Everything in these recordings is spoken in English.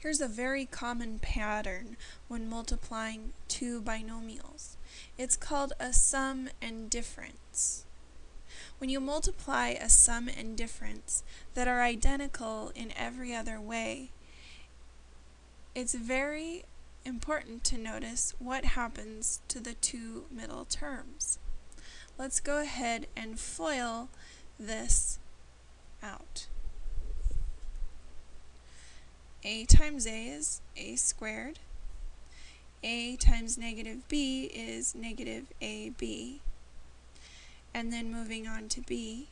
Here's a very common pattern when multiplying two binomials. It's called a sum and difference. When you multiply a sum and difference that are identical in every other way, it's very important to notice what happens to the two middle terms. Let's go ahead and FOIL this out a times a is a squared. a times negative b is negative ab. And then moving on to b,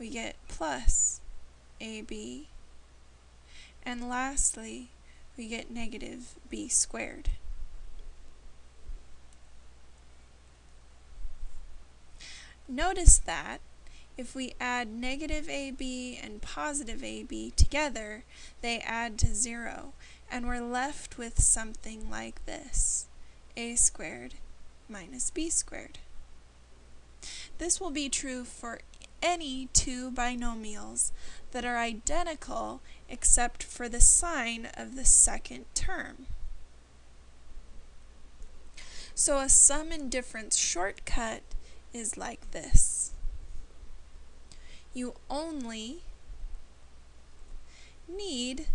we get plus ab. And lastly, we get negative b squared. Notice that if we add negative AB and positive AB together, they add to zero, and we're left with something like this, a squared minus b squared. This will be true for any two binomials that are identical except for the sign of the second term. So a sum and difference shortcut is like this you only need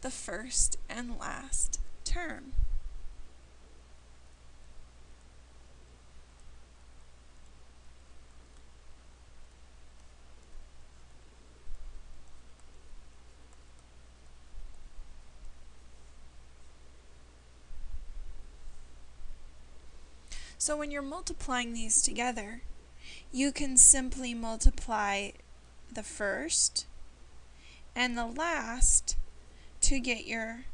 the first and last term. So when you're multiplying these together, you can simply multiply the first and the last to get your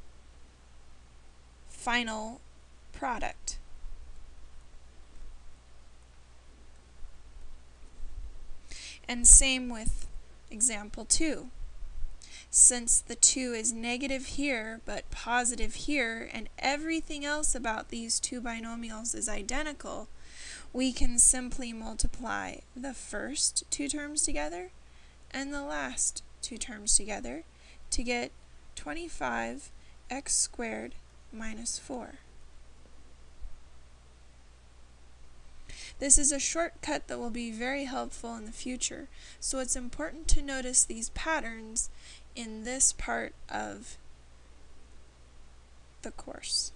final product. And same with example 2. Since the 2 is negative here but positive here and everything else about these two binomials is identical, we can simply multiply the first two terms together and the last two terms together to get 25x squared minus 4. This is a shortcut that will be very helpful in the future, so it's important to notice these patterns in this part of the course.